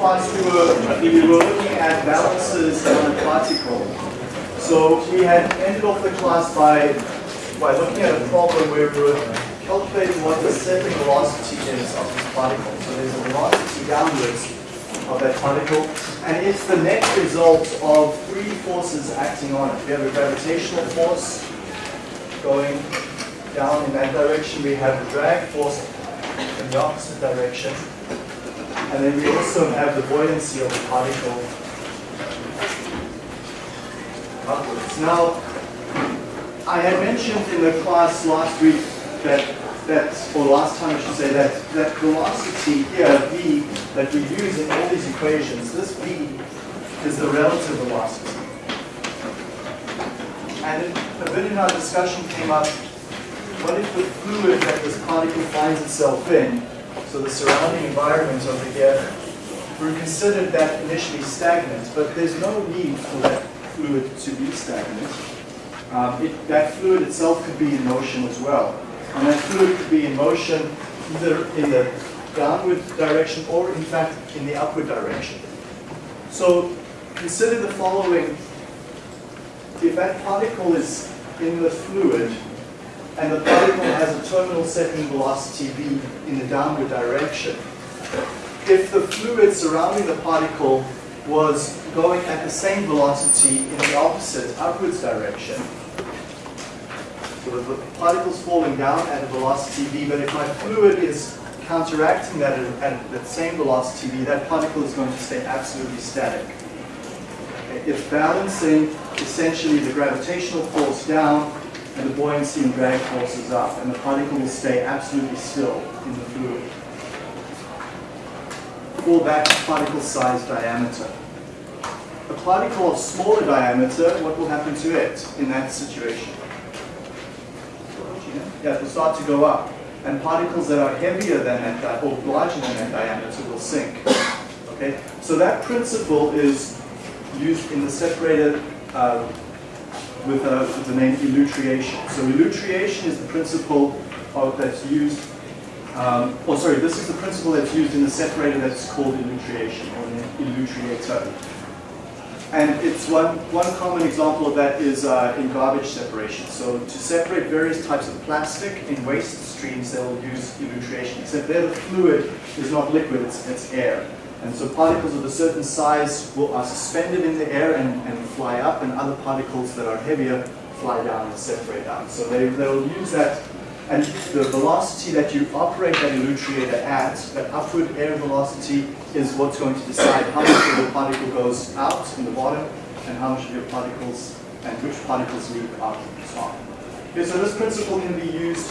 class we were, we were looking at balances on a particle. So we had ended off the class by, by looking at a problem where we were calculating what the settling velocity is of this particle. So there's a velocity downwards of that particle, and it's the net result of three forces acting on it. We have a gravitational force going down in that direction. We have a drag force in the opposite direction. And then we also have the buoyancy of the particle upwards. Now, I had mentioned in the class last week that, that or last time I should say, that, that velocity here, v, that we use in all these equations, this v is the relative velocity. And a bit in our discussion came up, what if the fluid that this particle finds itself in, so the surrounding environment over here, we considered that initially stagnant, but there's no need for that fluid to be stagnant. Um, it, that fluid itself could be in motion as well. And that fluid could be in motion either in the downward direction or in fact in the upward direction. So consider the following. If that particle is in the fluid and the particle has a terminal settling velocity v in the downward direction, if the fluid surrounding the particle was going at the same velocity in the opposite upwards direction, so the particle's falling down at a velocity v, but if my fluid is counteracting that at, that same velocity v, that particle is going to stay absolutely static. It's balancing essentially the gravitational force down and the buoyancy and drag forces up, and the particle will stay absolutely still in the fluid for that particle size diameter. A particle of smaller diameter, what will happen to it in that situation? Yeah, it will start to go up. And particles that are heavier than that, or larger than that diameter will sink. Okay, so that principle is used in the separator uh, with, uh, the name elutriation. So elutriation is the principle of, that's used, um, oh sorry, this is the principle that's used in the separator that's called elutriation, or an elutriator. And it's one, one common example of that is uh, in garbage separation. So to separate various types of plastic in waste streams, they'll use elutriation, except there the fluid is not liquid, it's, it's air. And so particles of a certain size will, are suspended in the air and, and fly up, and other particles that are heavier fly down and separate out. So they, they'll use that and the velocity that you operate that elutriator at, that upward air velocity, is what's going to decide how much of the particle goes out in the bottom and how much of your particles and which particles leak out at the top. Okay, so this principle can be used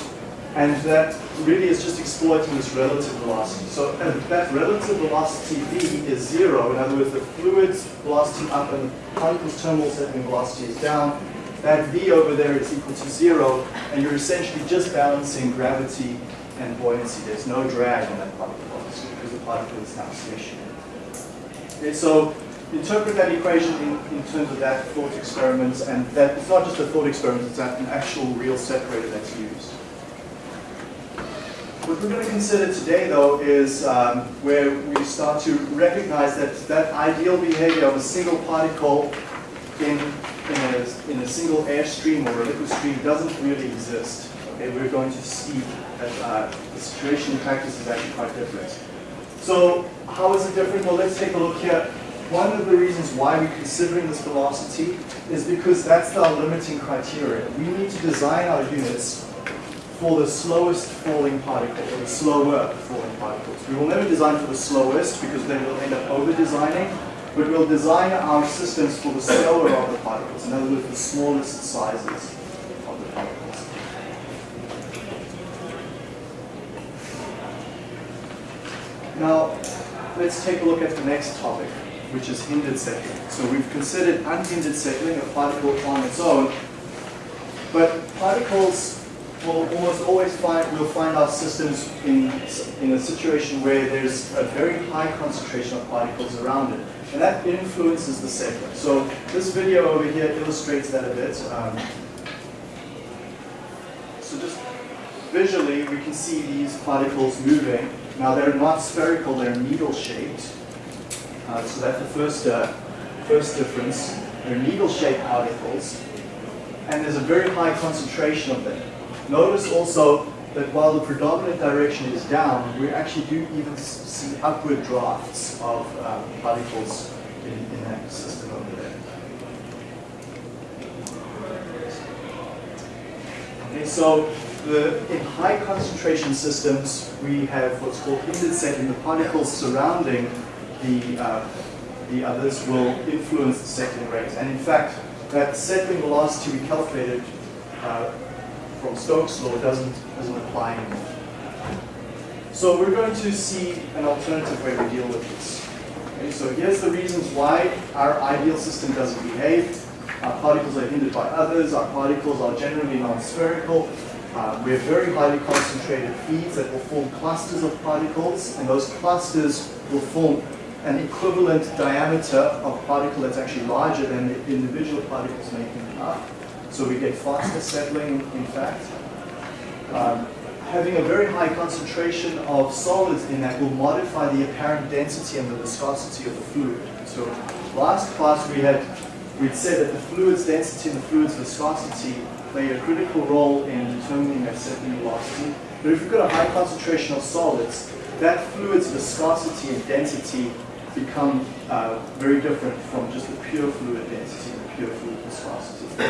and that really is just exploiting this relative velocity. So that relative velocity v is zero. In other words, the fluid's velocity up and particle's terminal settling velocity is down that v over there is equal to zero, and you're essentially just balancing gravity and buoyancy. There's no drag on that particle, obviously, because the particle is now stationary. Okay, so interpret that equation in, in terms of that thought experiment, and that it's not just a thought experiment, it's an actual real separator that's used. What we're going to consider today, though, is um, where we start to recognize that that ideal behavior of a single particle in in a, in a single air stream or a liquid stream doesn't really exist. Okay, we're going to see that uh, the situation in practice is actually quite different. So how is it different? Well, let's take a look here. One of the reasons why we're considering this velocity is because that's our limiting criteria. We need to design our units for the slowest falling particle, or the slower falling particles. We will never design for the slowest because then we'll end up over-designing but we'll design our systems for the slower of the particles, in other words, the smallest sizes of the particles. Now, let's take a look at the next topic, which is hindered settling. So we've considered unhindered settling, a particle on its own, but particles will almost always find, we'll find our systems in, in a situation where there's a very high concentration of particles around it. And that influences the settler. So this video over here illustrates that a bit. Um, so just visually, we can see these particles moving. Now they're not spherical, they're needle-shaped. Uh, so that's the first, uh, first difference. They're needle-shaped particles, and there's a very high concentration of them. Notice also that while the predominant direction is down, we actually do even see upward drafts of um, particles in, in that system over there. Okay, so the, in high concentration systems, we have what's called hindered settling. The particles surrounding the, uh, the others will influence the settling rate. And in fact, that settling velocity we calculated uh, from Stokes' law doesn't, doesn't apply anymore. So we're going to see an alternative way to deal with this. Okay, so here's the reasons why our ideal system doesn't behave. Our particles are hindered by others. Our particles are generally non-spherical. Uh, we have very highly concentrated feeds that will form clusters of particles, and those clusters will form an equivalent diameter of particle that's actually larger than the individual particles making up. So we get faster settling, in fact. Um, having a very high concentration of solids in that will modify the apparent density and the viscosity of the fluid. So last class we had we'd said that the fluid's density and the fluid's viscosity play a critical role in determining that settling velocity. But if you've got a high concentration of solids, that fluid's viscosity and density become uh, very different from just the pure fluid density and the pure fluid viscosity.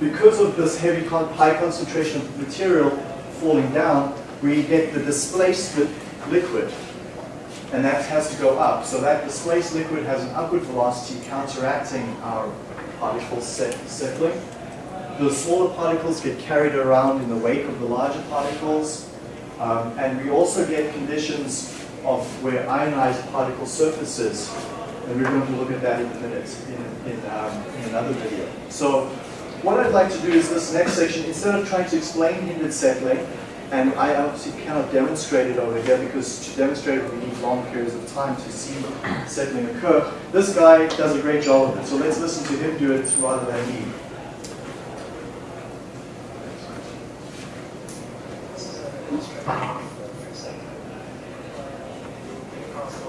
Because of this heavy, high concentration of material falling down, we get the displaced liquid, and that has to go up. So that displaced liquid has an upward velocity counteracting our particle set settling. The smaller particles get carried around in the wake of the larger particles, um, and we also get conditions of where ionized particle surfaces, and we're going to look at that in a minute in, in, um, in another video. So what I'd like to do is this next section, instead of trying to explain hindered settling, and I obviously cannot demonstrate it over here because to demonstrate it we need long periods of time to see settling occur. This guy does a great job of it, so let's listen to him do it rather than me.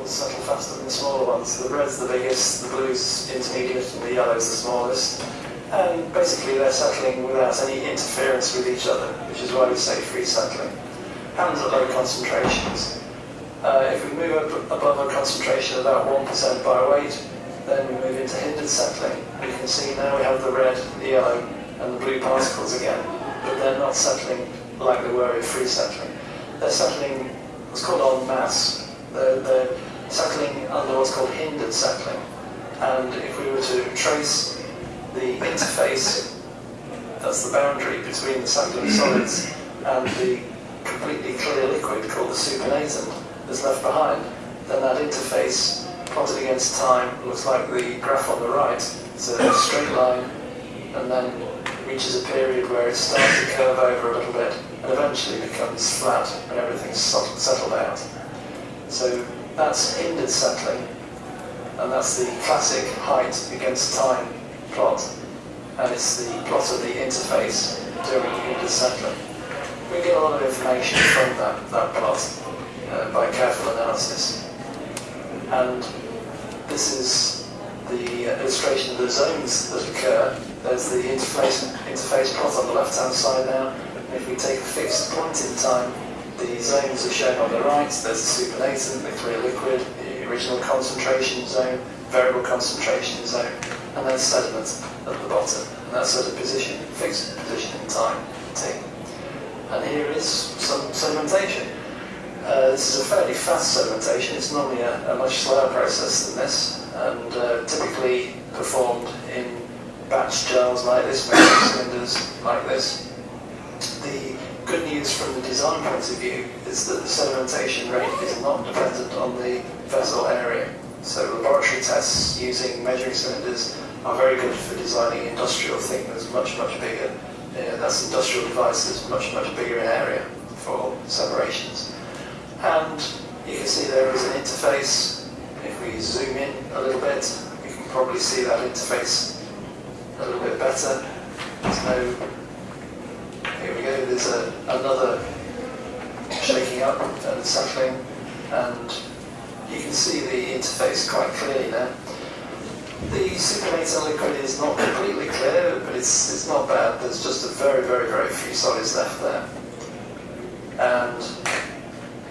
settle faster than the smaller ones. The red's the biggest, the blue's intermediate, and the yellow's the smallest. And basically they're settling without any interference with each other, which is why we say free settling. And at low concentrations. Uh, if we move up above a concentration of about 1% by weight, then we move into hindered settling. You can see now we have the red, the yellow, and the blue particles again, but they're not settling like they were in free settling. They're settling what's called en masse. They're, they're settling under what's called hindered settling. And if we were to trace the interface, that's the boundary between the settling solids and the completely clear liquid called the supernatant that's left behind, then that interface plotted against time looks like the graph on the right. It's a straight line and then reaches a period where it starts to curve over a little bit and eventually becomes flat and everything's settled out. So that's hindered settling and that's the classic height against time plot, and it's the plot of the interface during hindered settling. We get a lot of information from that, that plot uh, by careful analysis. And this is the illustration of the zones that occur. There's the interface, interface plot on the left-hand side now. And if we take a fixed point in time, the zones are shown on the right. There's the supernatant, the clear liquid, the original concentration zone, variable concentration zone and then sediment at the bottom. And that's at a position, fixed position in time, t. And here is some sedimentation. Uh, this is a fairly fast sedimentation. It's normally a, a much slower process than this, and uh, typically performed in batch jars like this, measuring cylinders like this. The good news from the design point of view is that the sedimentation rate is not dependent on the vessel area. So laboratory tests using measuring cylinders are very good for designing industrial things much, much bigger. That's industrial devices much, much bigger in area for separations. And you can see there is an interface. If we zoom in a little bit, you can probably see that interface a little bit better. There's no, here we go, there's a, another shaking up and settling and you can see the interface quite clearly now. The supernatant liquid is not completely clear, but it's, it's not bad. There's just a very, very, very few solids left there. And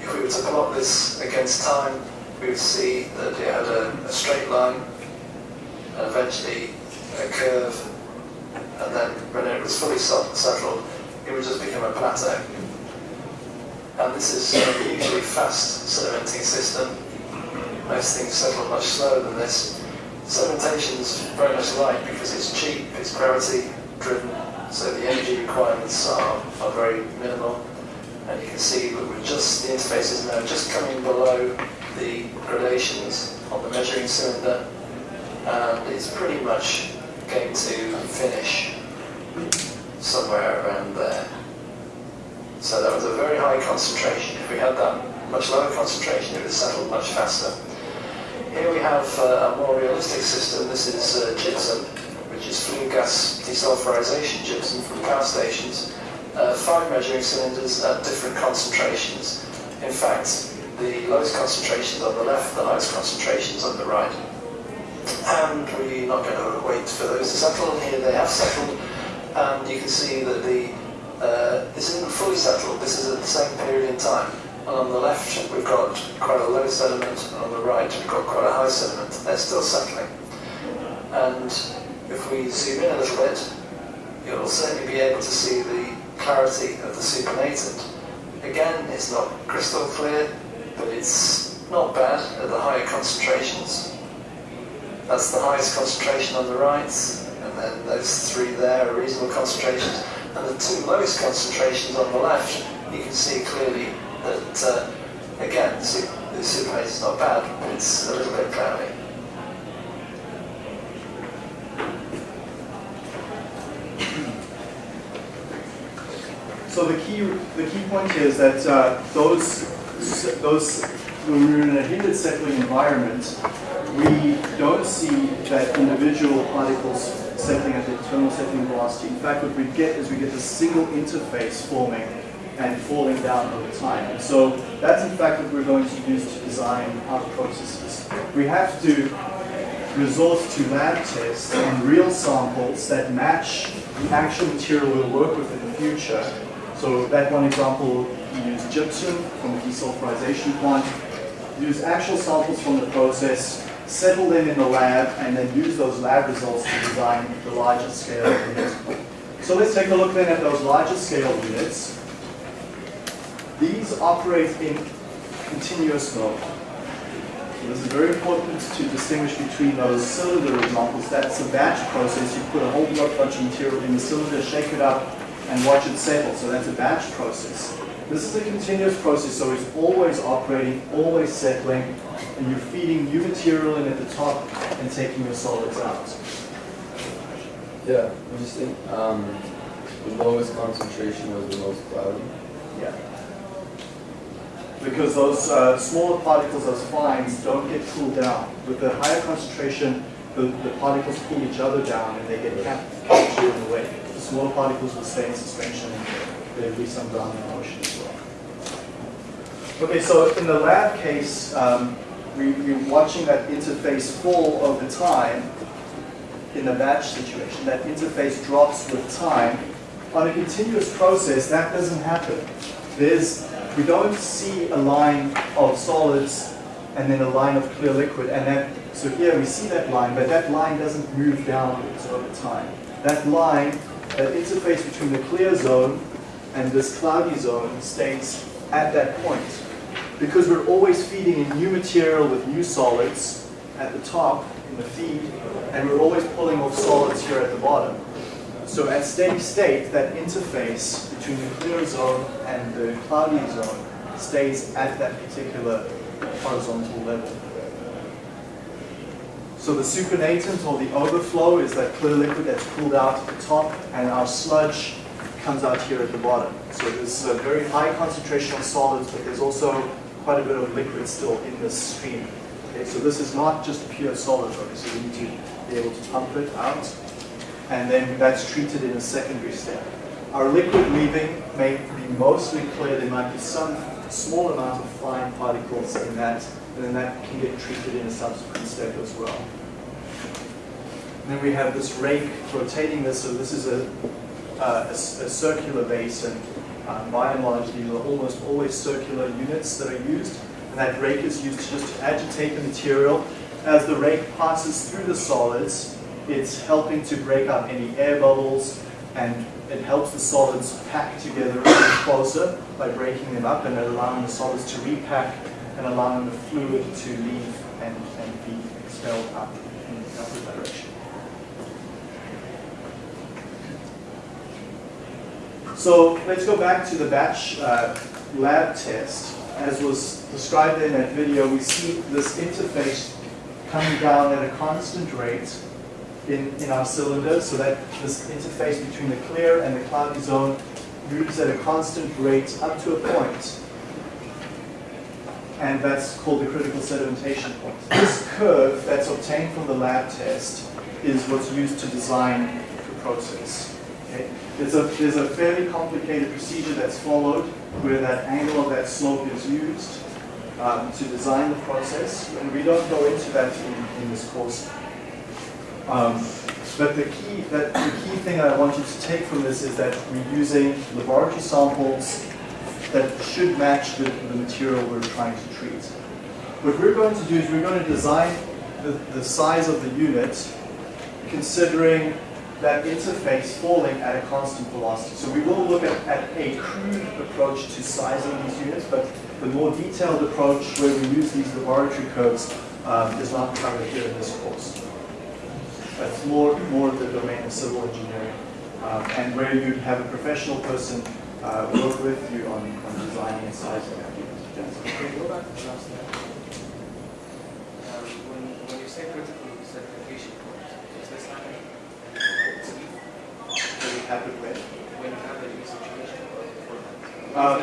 if we were to plot this against time, we would see that it had a, a straight line, and eventually a curve, and then when it was fully settled, it would just become a plateau. And this is a hugely fast sedimenting system. Most things settle much slower than this. Sedimentation is very much light because it's cheap, it's gravity driven, so the energy requirements are, are very minimal. And you can see that we're just, the interface is now just coming below the gradations on the measuring cylinder, and it's pretty much going to finish somewhere around there. So that was a very high concentration. If we had that much lower concentration, it would settle much faster. Here we have uh, a more realistic system. This is uh, gypsum, which is flue gas desulfurization gypsum from power stations. Uh, five measuring cylinders at different concentrations. In fact, the lowest concentrations on the left, the highest concentrations on the right. And we're not going to wait for those to settle. Here they have settled, and you can see that the uh, this isn't fully settled. This is at the same period in time. On the left, we've got quite a low sediment, and on the right, we've got quite a high sediment. They're still settling. And if we zoom in a little bit, you'll certainly be able to see the clarity of the supernatant. Again, it's not crystal clear, but it's not bad at the higher concentrations. That's the highest concentration on the right, and then those three there are reasonable concentrations. And the two lowest concentrations on the left, you can see clearly that, uh, again, the supernatant is not bad, but it's a little bit cloudy. So the key, the key point is that uh, those, those, when we're in a hindered settling environment, we don't see that individual particles settling at the terminal settling velocity. In fact, what we get is we get a single interface forming and falling down over time. And so that's in fact what we're going to use to design our processes. We have to resort to lab tests on real samples that match the actual material we'll work with in the future. So that one example, we use gypsum from the desulfurization plant, use actual samples from the process, settle them in the lab, and then use those lab results to design the larger scale units. So let's take a look then at those larger scale units. These operate in continuous mode. So this is very important to distinguish between those cylinder examples. That's a batch process. You put a whole bunch of material in the cylinder, shake it up, and watch it settle. So that's a batch process. This is a continuous process, so it's always operating, always settling, and you're feeding new material in at the top and taking your solids out. Yeah, think um, the lowest concentration was the most cloudy? Yeah. Because those uh, smaller particles, those fines, don't get cooled down. With the higher concentration, the, the particles pull each other down and they get captured in the way. The smaller particles will stay in suspension. There'll be some in motion as well. Okay, so in the lab case, um, we, we're watching that interface fall over time in the batch situation. That interface drops with time. On a continuous process, that doesn't happen. There's, we don't see a line of solids and then a line of clear liquid. And that, so here we see that line, but that line doesn't move downwards over time. That line, that interface between the clear zone and this cloudy zone stays at that point. Because we're always feeding in new material with new solids at the top in the feed, and we're always pulling off solids here at the bottom. So at steady state, that interface between the clear zone and the cloudy zone stays at that particular horizontal level. So the supernatant or the overflow is that clear liquid that's pulled out at the top, and our sludge comes out here at the bottom. So there's a very high concentration of solids, but there's also quite a bit of liquid still in this stream. Okay, so this is not just pure solid, obviously we need to be able to pump it out, and then that's treated in a secondary step. Our liquid leaving may be mostly clear, there might be some small amount of fine particles in that, and then that can get treated in a subsequent step as well. And then we have this rake rotating this, so this is a, uh, a, a circular basin. um, by and large, these are almost always circular units that are used. And that rake is used just to agitate the material. As the rake passes through the solids, it's helping to break up any air bubbles, and it helps the solids pack together closer by breaking them up and allowing the solids to repack and allowing the fluid to leave and, and be expelled up in the upward direction. So let's go back to the batch uh, lab test. As was described in that video, we see this interface coming down at a constant rate in, in our cylinder, so that this interface between the clear and the cloudy zone moves at a constant rate up to a point. And that's called the critical sedimentation point. This curve that's obtained from the lab test is what's used to design the process. Okay? There's, a, there's a fairly complicated procedure that's followed where that angle of that slope is used um, to design the process. And we don't go into that in, in this course. Um, but the key, that, the key thing I want you to take from this is that we're using laboratory samples that should match the, the material we're trying to treat. What we're going to do is we're going to design the, the size of the unit considering that interface falling at a constant velocity. So we will look at, at a crude approach to sizing these units, but the more detailed approach where we use these laboratory curves um, is not covered here in this course. That's more, more of the domain of civil engineering, um, and where you'd have a professional person uh, work with you on, on designing and sizing that unit. Yes. Can go back to the last slide? Um, when, when you say critical sedimentation point, is this happening? Does it happen when? When you have a new situation before? Um,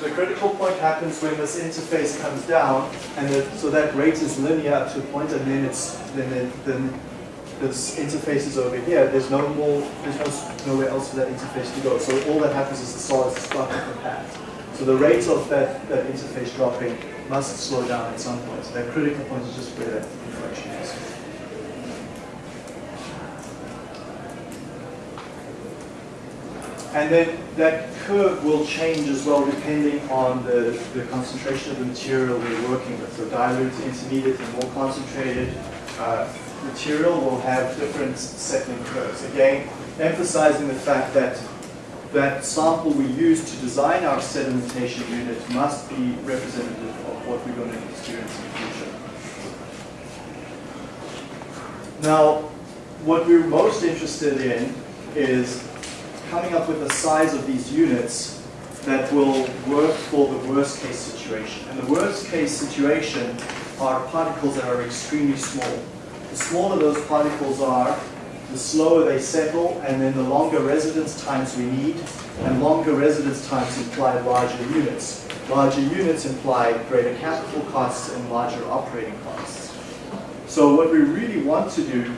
The critical point happens when this interface comes down, and the, so that rate is linear up to a point, and then it's then then this interface is over here. There's no more. There's no nowhere else for that interface to go. So all that happens is the solids start to compact. So the rate of that, that interface dropping must slow down at some point. So that critical point is just where that inflection is. And then that curve will change as well depending on the, the concentration of the material we're working with. So dilute, intermediate, and more concentrated uh, material will have different settling curves. Again, emphasizing the fact that that sample we use to design our sedimentation unit must be representative of what we're going to experience in the future. Now, what we're most interested in is coming up with the size of these units that will work for the worst case situation. And the worst case situation are particles that are extremely small. The smaller those particles are, the slower they settle, and then the longer residence times we need, and longer residence times imply larger units. Larger units imply greater capital costs and larger operating costs. So what we really want to do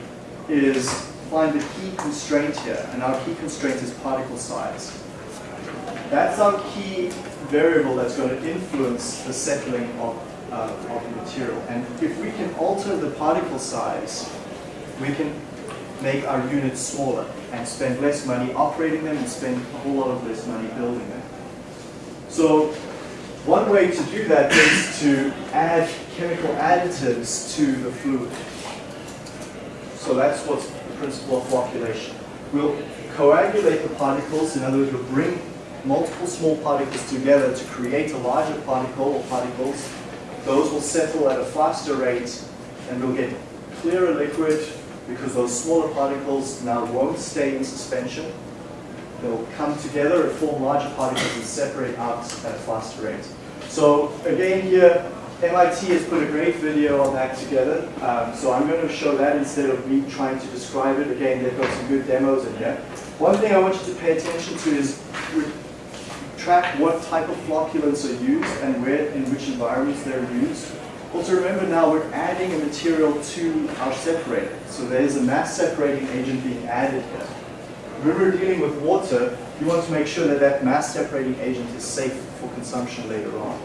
is find the key constraint here, and our key constraint is particle size. That's our key variable that's going to influence the settling of, uh, of the material. And if we can alter the particle size, we can make our units smaller and spend less money operating them and spend a whole lot of less money building them. So one way to do that is to add chemical additives to the fluid. So that's what's the principle of flocculation. We'll coagulate the particles, in other words, we'll bring multiple small particles together to create a larger particle or particles. Those will settle at a faster rate and we'll get clearer liquid because those smaller particles now won't stay in suspension. They'll come together and form larger particles and separate out at a faster rate. So again here, MIT has put a great video on that together. Um, so I'm going to show that instead of me trying to describe it. Again, they've got some good demos in here. One thing I want you to pay attention to is track what type of flocculants are used and where, in which environments they're used. Also remember now we're adding a material to our separator. So there's a mass separating agent being added here. When we're dealing with water, you want to make sure that that mass separating agent is safe for consumption later on.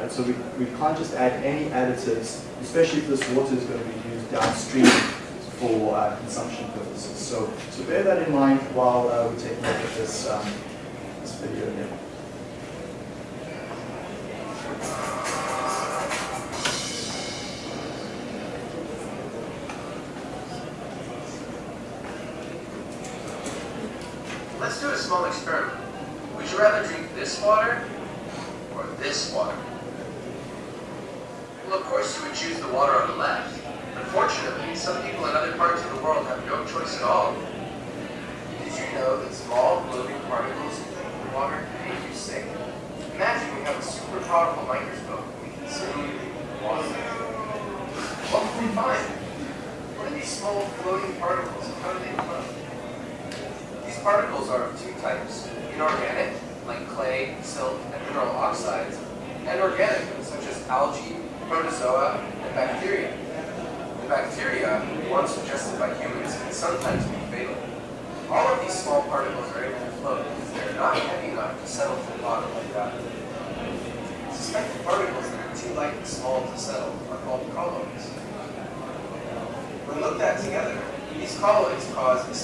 Right? So we, we can't just add any additives, especially if this water is going to be used downstream for uh, consumption purposes. So, so bear that in mind while uh, we take a look at this, um, this video here. Let's do a small experiment. Would you rather drink this water or this water? Well, of course you would choose the water on the left. Unfortunately, some people in other parts of the world have no choice at all. Did you know that small floating particles in drinking water can make you sick? Imagine we have a super powerful microscope and we can see water. What can we find? What are these small floating particles and how do they float? These particles are of two types, inorganic, like clay, silt, and mineral oxides, and organic, such as algae, protozoa, and bacteria. The bacteria, once ingested by humans, can sometimes be fatal. All of these small particles are able to float because they're not heavy enough to settle to the bottom like that. Suspected particles that are too light and small to settle are called colloids. When looked at together, these colloids cause a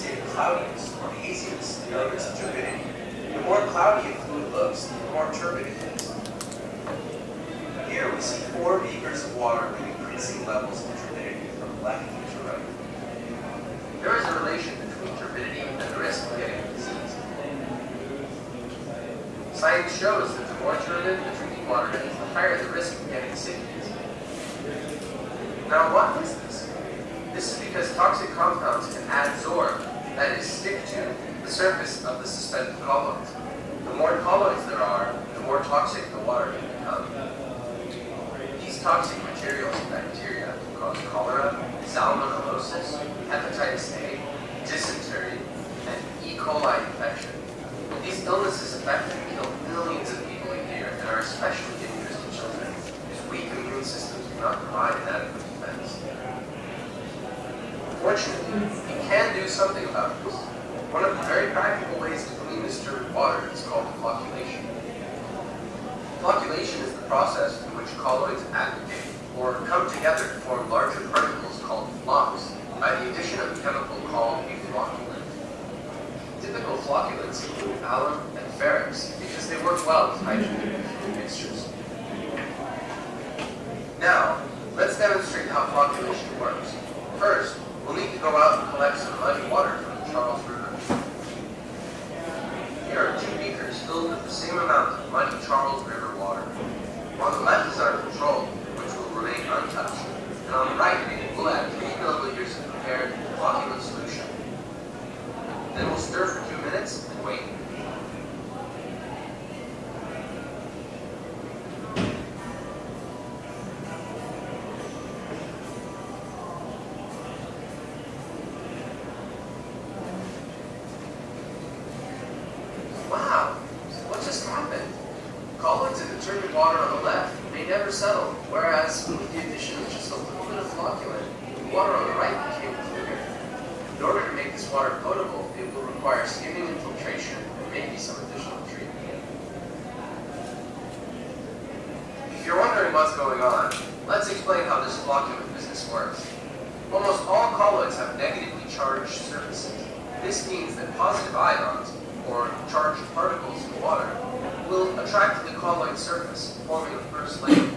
of cloudiness or haziness as turbidity. The more cloudy a fluid looks, the more turbid it is. Here we see four beakers of water with increasing levels of turbidity from left to right. There is a relation between turbidity and the risk of getting a disease. Science shows that the more turbid the drinking water is, the higher the risk of getting sick is. Now, why is this? This is because toxic compounds can adsorb, that is, stick to, the surface of the suspended colloids. The more colloids there are, the more toxic the water can become. These toxic materials in bacteria can cause cholera, salmonellosis, hepatitis A, dysentery, and E. coli infection. These illnesses affect and kill millions of people a year and are especially dangerous to children, whose weak immune systems do not provide an adequate defense. Fortunately, can do something about this. One of the very practical ways to clean this turbid water is called flocculation. Flocculation is the process in which colloids aggregate or come together to form larger particles called flocs by the addition of a chemical called a flocculant. Typical flocculants include alum and ferrix because they work well with hydrogen mixtures. Now, let's demonstrate how flocculation works. First, we'll need to go out and collect some muddy water from the Charles River. Here are two beakers filled with the same amount of muddy Charles River water. On the left is our control, which will remain untouched. And on the right, we'll add 3 milliliters of prepared flocculant solution. Then we'll stir for two minutes and wait. Wow, what just happened? Colloids in the turbid water on the left may never settle, whereas with the addition of just a little bit of flocculant, the water on the right became clearer. In order to make this water potable, it will require skimming and filtration and maybe some additional treatment. If you're wondering what's going on, let's explain how this flocculant business works. Almost all colloids have negatively charged surfaces. This means that positive ions, or charged particles in water, will attract to the colloid surface, forming a first layer.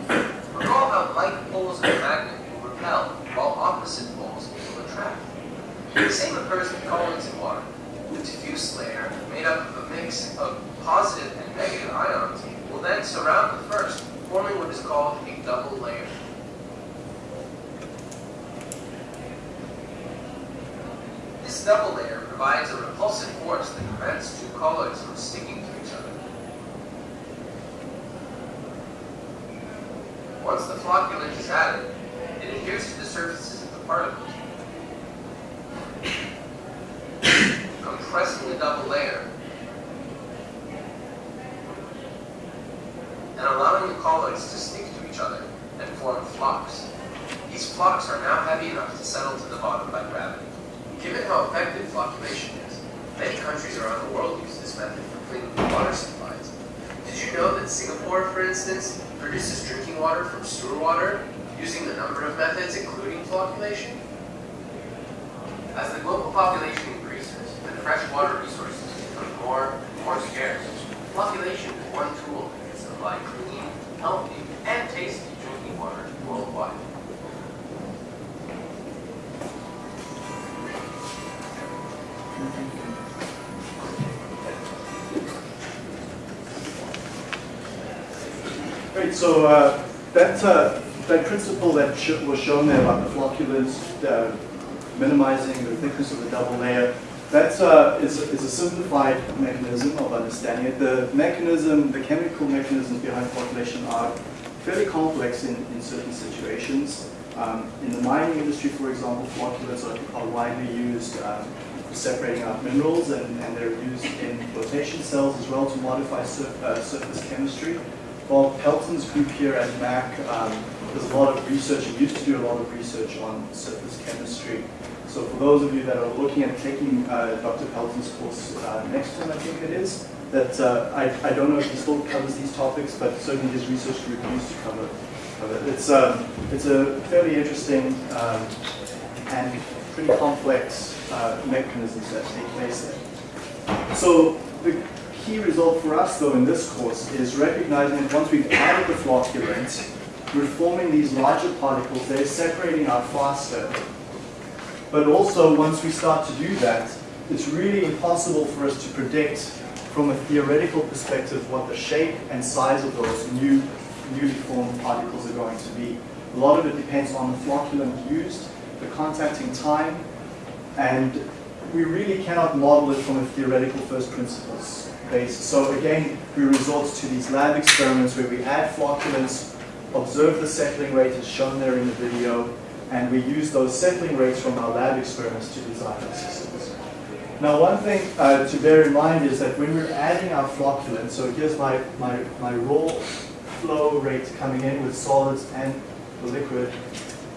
Recall how like poles of a magnet will repel, while opposite poles will attract. The same occurs with colloids in water. The diffuse layer, made up of a mix of positive and negative ions, will then surround the first, forming what is called a double layer. This double layer provides a repulsive force that prevents two colloids from sticking to each other. Once the flocculant is added, it adheres to the surfaces of the particles, compressing the double layer so uh, that, uh, that principle that sh was shown there about the flocculants, uh, minimizing the thickness of the double layer, that uh, is, is a simplified mechanism of understanding it. The mechanism, the chemical mechanisms behind flocculation are fairly complex in, in certain situations. Um, in the mining industry, for example, flocculants are, are widely used um, for separating out minerals and, and they're used in flotation cells as well to modify sur uh, surface chemistry. Bob Pelton's group here at MAC um, does a lot of research, and used to do a lot of research on surface chemistry. So for those of you that are looking at taking uh, Dr. Pelton's course uh, next time, I think it is, that uh, I, I don't know if he still covers these topics, but certainly his research group used to cover, cover it. It's, um, it's a fairly interesting um, and pretty complex uh, mechanisms that take place there. So the key result for us, though, in this course is recognizing that once we've added the flocculant, we're forming these larger particles, they're separating out faster. But also, once we start to do that, it's really impossible for us to predict from a theoretical perspective what the shape and size of those new, newly formed particles are going to be. A lot of it depends on the flocculant used, the contacting time, and we really cannot model it from a theoretical first principles So again, we resort to these lab experiments where we add flocculants, observe the settling rate as shown there in the video, and we use those settling rates from our lab experiments to design our systems. Now one thing uh, to bear in mind is that when we're adding our flocculant, so here's my, my, my raw flow rate coming in with solids and the liquid,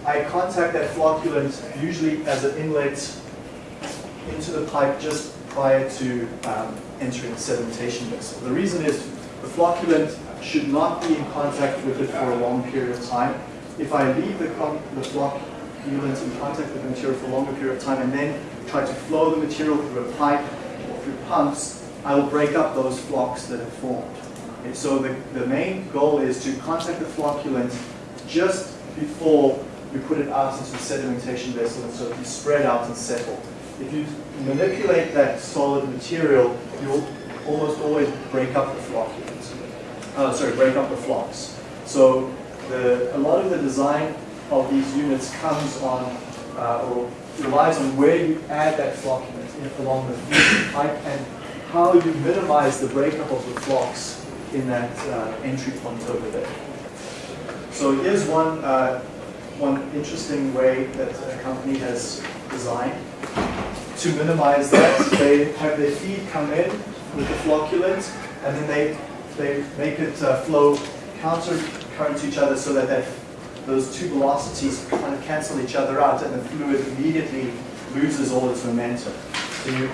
I contact that flocculant usually as an inlet into the pipe just prior to um, entering the sedimentation vessel. The reason is the flocculant should not be in contact with it for a long period of time. If I leave the, the flocculant in contact with the material for a longer period of time and then try to flow the material through a pipe or through pumps, I will break up those flocs that have formed. Okay, so the, the main goal is to contact the flocculant just before we put it out into the sedimentation vessel and so it can spread out and settle. If you manipulate that solid material, you'll almost always break up the flocculants. Uh, sorry, break up the flocs. So the, a lot of the design of these units comes on uh, or relies on where you add that flocculant along the pipe and how you minimize the breakup of the flocs in that uh, entry point over there. So here's one, uh, one interesting way that a company has designed to minimize that. They have their feed come in with the flocculant and then they, they make it uh, flow counter current to each other so that, that those two velocities kind of cancel each other out and the fluid immediately loses all its momentum. So you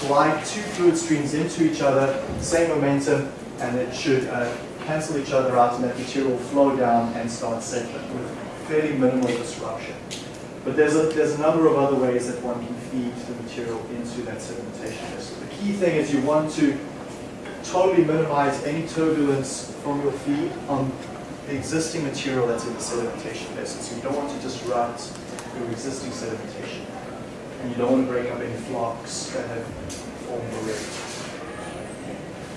glide two fluid streams into each other, same momentum, and it should uh, cancel each other out and that material will flow down and start settling with fairly minimal disruption. But there's a, there's a number of other ways that one can feed the material into that sedimentation vessel. The key thing is you want to totally minimize any turbulence from your feed on the existing material that's in the sedimentation vessel. So you don't want to disrupt your existing sedimentation. And you don't want to break up any flocs that have formed already.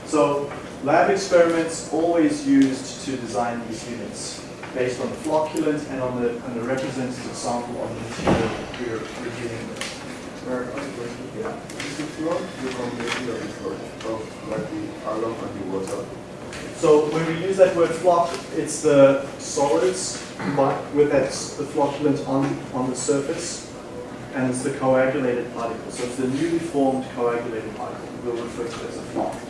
So lab experiments always used to design these units based on the flocculant and on the, on the representative sample of the material we're, we're dealing with. Right, one question. Yeah. Is flow the combination of the flow of oh, like the alum and the water? So when we use that word floc, it's the solids but with that the flocculant on, on the surface, and it's the coagulated particle. So it's the newly formed coagulated particle. We'll refer to it as a floc.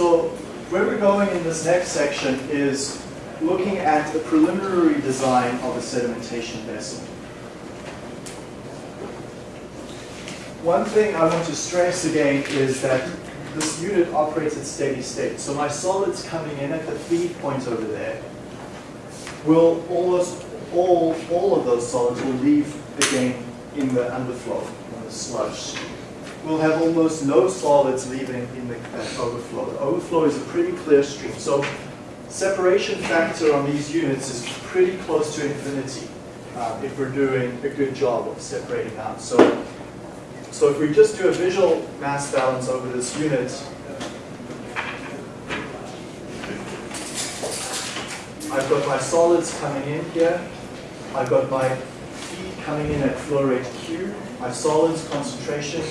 So where we're going in this next section is looking at the preliminary design of a sedimentation vessel. one thing I want to stress again is that this unit operates at steady state. So my solids coming in at the feed point over there will almost all, all of those solids will leave again in the underflow, in the sludge. We'll have almost no solids leaving in the that overflow. The overflow is a pretty clear stream. So separation factor on these units is pretty close to infinity uh, if we're doing a good job of separating out. So, so if we just do a visual mass balance over this unit, I've got my solids coming in here. I've got my feed coming in at flow rate Q. My solids concentration,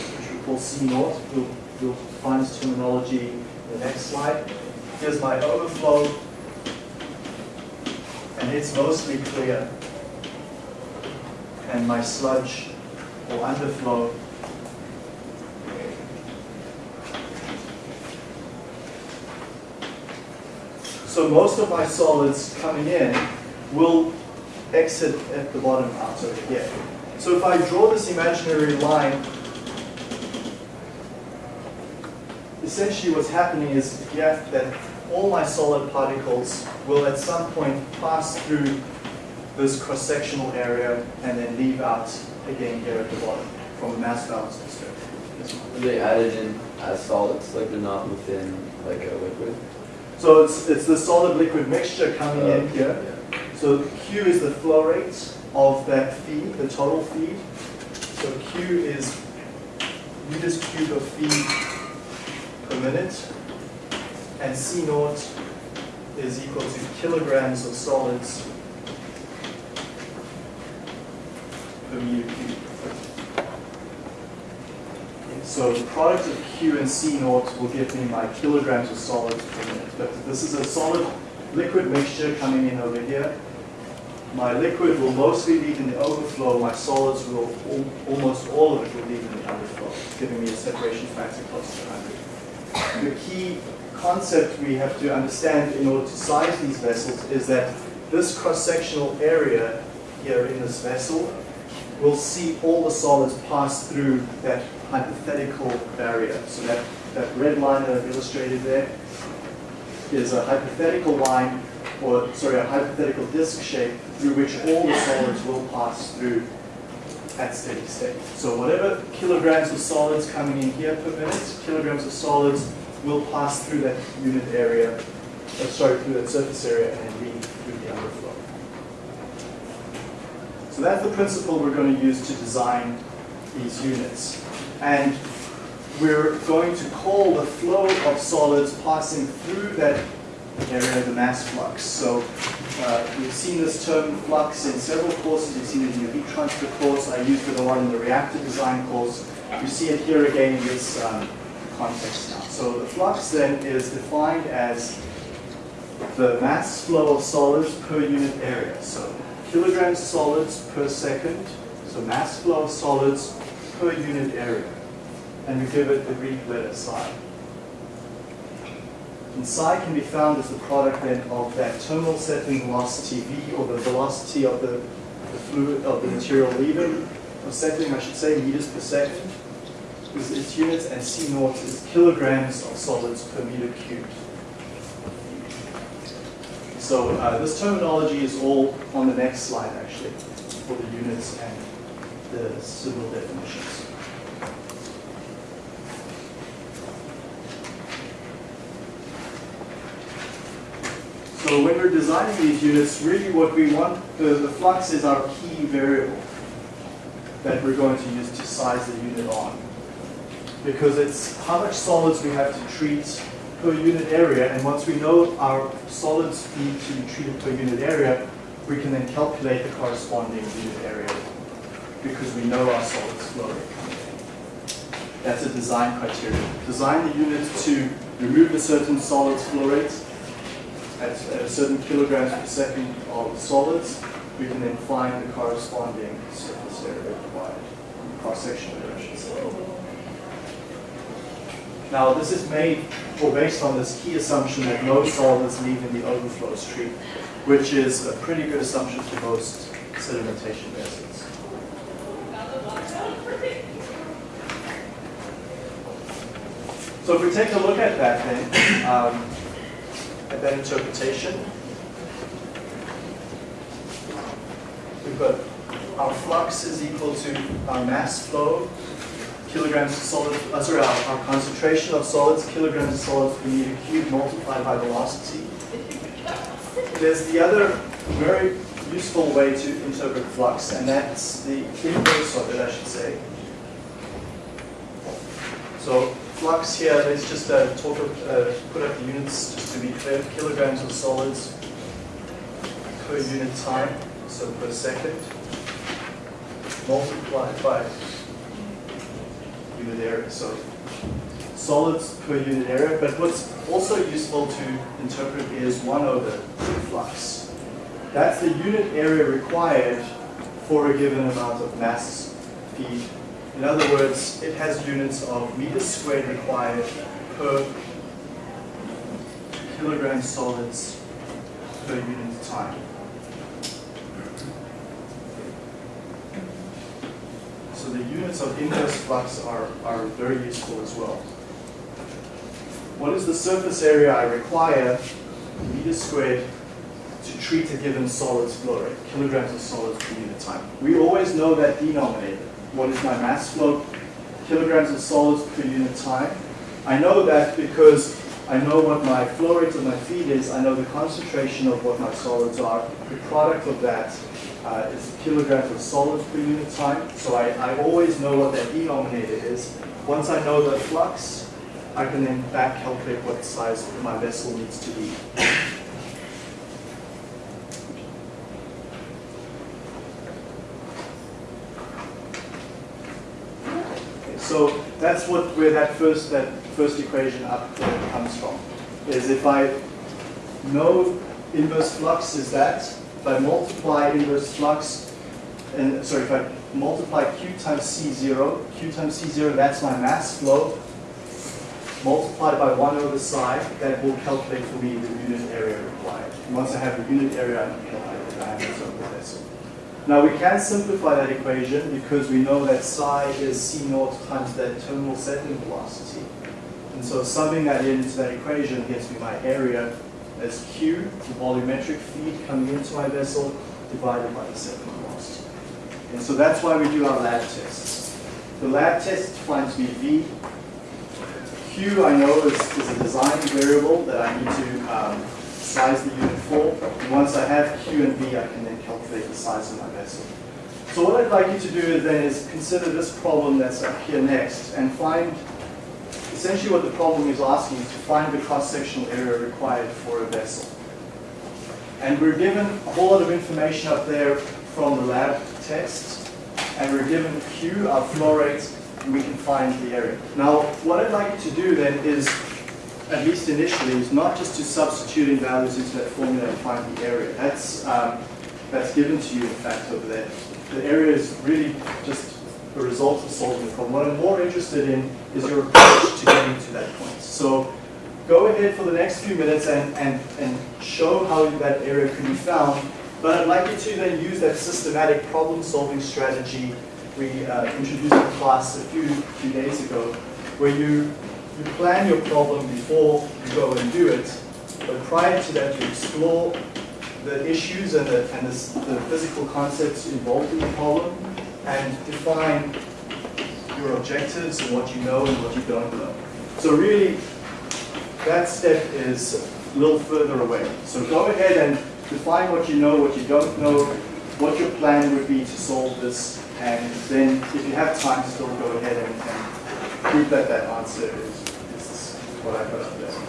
C naught. We'll, we'll find this terminology in the next slide. Here's my overflow. And it's mostly clear. And my sludge or underflow So most of my solids coming in will exit at the bottom out over here. So if I draw this imaginary line, essentially what's happening is that all my solid particles will at some point pass through this cross-sectional area and then leave out again here at the bottom from a mass balance perspective. Are they added in as solids, like they're not within like a liquid? So it's, it's the solid liquid mixture coming in Uh, here. yeah. So Q is the flow rate of that feed, the total feed. So Q is meters cubed of feed per minute. And C naught is equal to kilograms of solids per meter cubed. So the product of Q and C naught will give me my kilograms of solids per minute. But this is a solid liquid mixture coming in over here. My liquid will mostly leave in the overflow. My solids will, al- almost all of it will leave in the underflow, giving me a separation factor close to 100. The key concept we have to understand in order to size these vessels is that this cross-sectional area here in this vessel will see all the solids pass through that hypothetical barrier. So that, that red line that I've illustrated there is a hypothetical line, or sorry, a hypothetical disk shape through which all the solids will pass through at steady state. So whatever kilograms of solids coming in here per minute, kilograms of solids will pass through that unit area, uh, sorry, through that surface area and then leave through the underflow. So that's the principle we're going to use to design these units. And we're going to call the flow of solids passing through that area of the mass flux. So uh, we've seen this term flux in several courses. You've seen it in your heat transfer course. I used it a lot in the reactor design course. You see it here again in this um, context now. So the flux then is defined as the mass flow of solids per unit area. So kilograms solids per second. So mass flow of solids per unit area. And we give it the Greek letter psi. And psi can be found as the product then of that terminal settling velocity v, or the velocity of the, the fluid of the material leaving, or settling, I should say, meters per second, is its units, and c naught is kilograms of solids per meter cubed. So uh, this terminology is all on the next slide, actually, for the units and the symbol definitions. So when we're designing these units, really what we want, the, the flux is our key variable that we're going to use to size the unit on. Because it's how much solids we have to treat per unit area, and once we know our solids need to be treated per unit area, we can then calculate the corresponding unit area because we know our solids flow rate. That's a design criteria. Design the unit to remove a certain solids flow rate at, a certain kilograms per second of solids, we can then find the corresponding surface area required, cross-sectional area, I should say. Now, this is made or based on this key assumption that no solids leave in the overflow stream, which is a pretty good assumption for most sedimentation vessels. So if we take a look at that then, um, at that interpretation, we've got our flux is equal to our mass flow, kilograms of solid, uh, sorry, our, our concentration of solids, kilograms of solids per meter cubed multiplied by velocity. There's the other very useful way to interpret flux, and that's the inverse of it, I should say. So flux here, let's just uh, talk, of, uh, put up the units just to be clear, kilograms of solids per unit time, so per second, multiplied by unit area, so solids per unit area, but what's also useful to interpret is 1 over flux. That's the unit area required for a given amount of mass feed. In other words, it has units of meters squared required per kilogram solids per unit time. So the units of inverse flux are, are very useful as well. What is the surface area I require, meters squared, to treat a given solid's flow rate, kilograms of solids per unit time? We always know that denominator. What is my mass flow, kilograms of solids per unit time? I know that because I know what my flow rate of my feed is, I know the concentration of what my solids are. The product of that uh, is kilograms of solids per unit time. So I, I always know what that denominator is. Once I know the flux, I can then back calculate what size my vessel needs to be. So that's what where that first that first equation up there comes from. Is if I know inverse flux is that, if I multiply inverse flux, and sorry, if I multiply Q times C0, Q times C0, that's my mass flow, multiplied by 1 over psi, that will calculate for me the unit area required. And once I have the unit area, I can calculate the diameter of the vessel. Now we can simplify that equation because we know that psi is C naught times that terminal settling velocity. And so summing that into that equation gives me my area as Q, the volumetric feed coming into my vessel, divided by the settling velocity. And so that's why we do our lab tests. The lab test finds me V. Q I know is, is a design variable that I need to um, size the unit for. And once I have Q and V, I can calculate the size of my vessel. So what I'd like you to do then is consider this problem that's up here next and find essentially what the problem is asking is to find the cross-sectional area required for a vessel. And we're given a whole lot of information up there from the lab test, and we're given Q, our flow rate, and we can find the area. Now, what I'd like you to do then is, at least initially, is not just to substitute in values into that formula and find the area. That's, um, that's given to you, in fact, over there. The area is really just a result of solving the problem. What I'm more interested in is your approach to getting to that point. So go ahead for the next few minutes and, and, and show how that area can be found. But I'd like you to then use that systematic problem-solving strategy we uh, introduced in class a few, few days ago, where you, you plan your problem before you go and do it. But prior to that, you explore the issues and the, and the, the physical concepts involved in the problem and define your objectives and what you know and what you don't know. So really, that step is a little further away. So go ahead and define what you know, what you don't know, what your plan would be to solve this, and then if you have time, still go ahead and, and prove that that answer is, is what I put up there.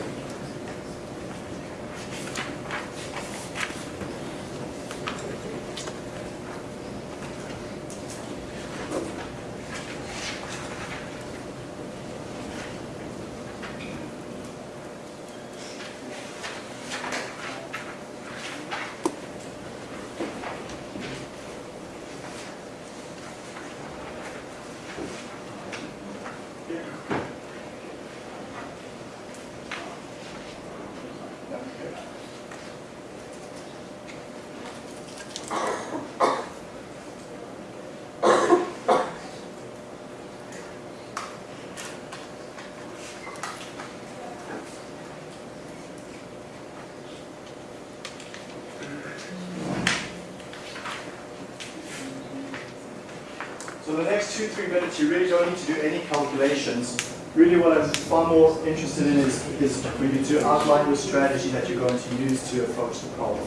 The next two, three minutes, you really don't need to do any calculations. Really what I'm far more interested in is, is you to outline your strategy that you're going to use to approach the problem.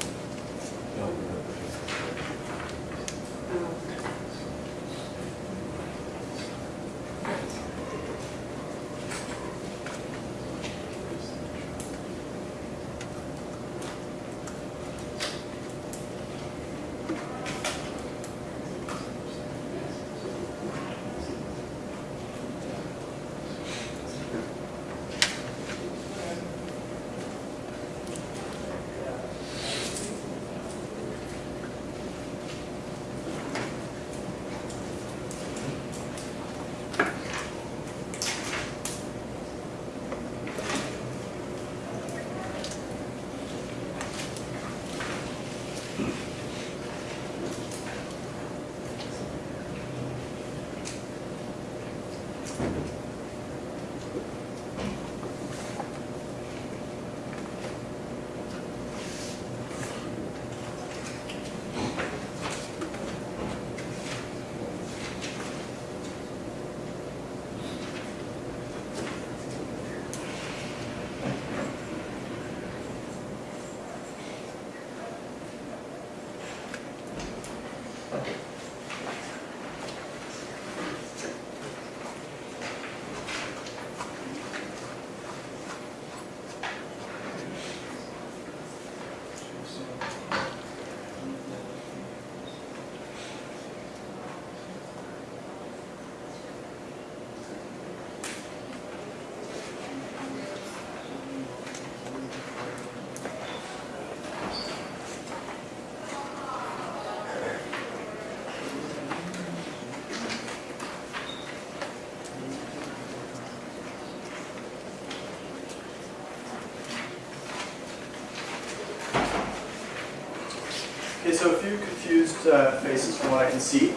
Uh, faces from what I can see.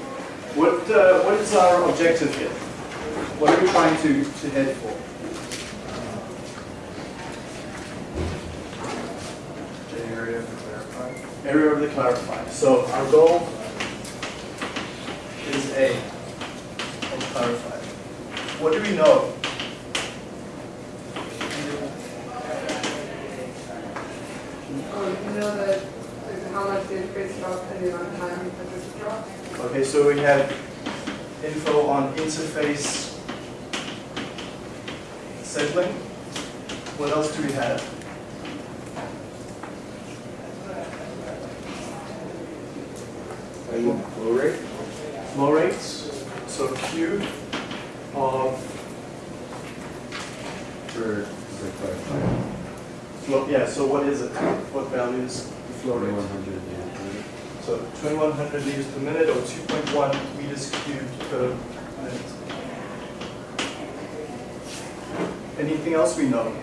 What, uh, what is our objective here? What are we trying to, to head for? The area to clarify. Area of the clarifier. So our goal is A, of clarifier. What do we know? You know that like, how much the interface dropped and the amount of time that this dropped? Okay, so we have info on interface settling. What else do we have? Flow rate? Flow rates. So Q of For the clarifier. flow, yeah, so what is it? What value is the flow rate? 4100 yeah. So 2100 liters per minute or 2.1 meters cubed per minute. Anything else we know?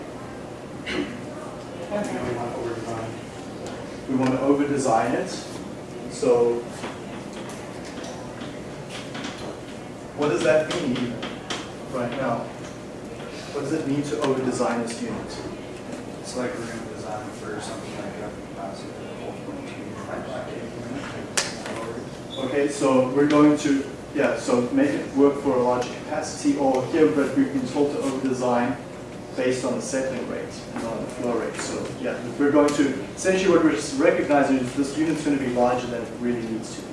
We want to over-design it. So what does that mean right now? What does it mean to over-design this unit? It's like we're gonna design for something like a uh, capacity of Okay, so we're going to, yeah, so make it work for a larger capacity, or here, but we've been told to over-design based on the settling rate and on the flow rate. So, yeah, we're going to, essentially what we're recognizing is this unit's going to be larger than it really needs to be.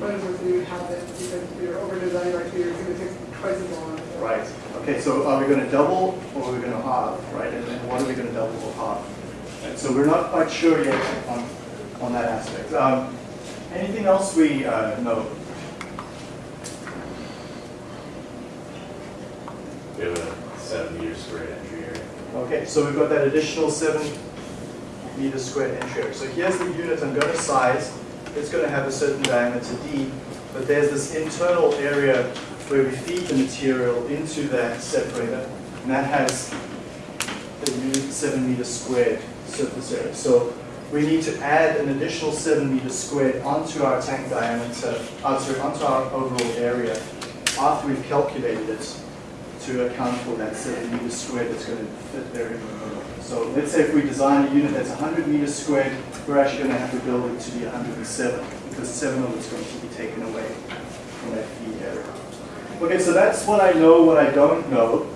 What if we have it because we were over designed by two years, it takes twice as long? Right. Okay, so are we going to double or are we going to halve, right? And then what are we going to double or halve? And so we're not quite sure yet on, on that aspect. Um, anything else we uh, know? We have a seven meter squared entry area. Okay, so we've got that additional seven meter squared entry area. So here's the unit I'm going to size. It's going to have a certain diameter d, but there's this internal area where we feed the material into that separator, and that has the unit seven meter squared surface area. So we need to add an additional seven meters squared onto our tank diameter, uh, sorry, onto our overall area after we've calculated it to account for that seven meters squared that's going to fit there in the middle. So let's say if we design a unit that's 100 meters squared, we're actually going to have to build it to be 107 because seven of it's going to be taken away from that feed area. Okay, so that's what I know, what I don't know.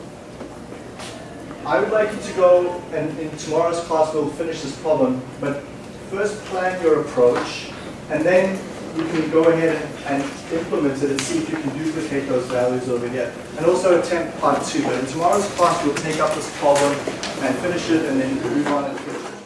I would like you to go, and in tomorrow's class we'll finish this problem, but first plan your approach, and then you can go ahead and, implement it and see if you can duplicate those values over here. And also attempt part two, but in tomorrow's class we'll take up this problem and finish it, and then move on and finish it.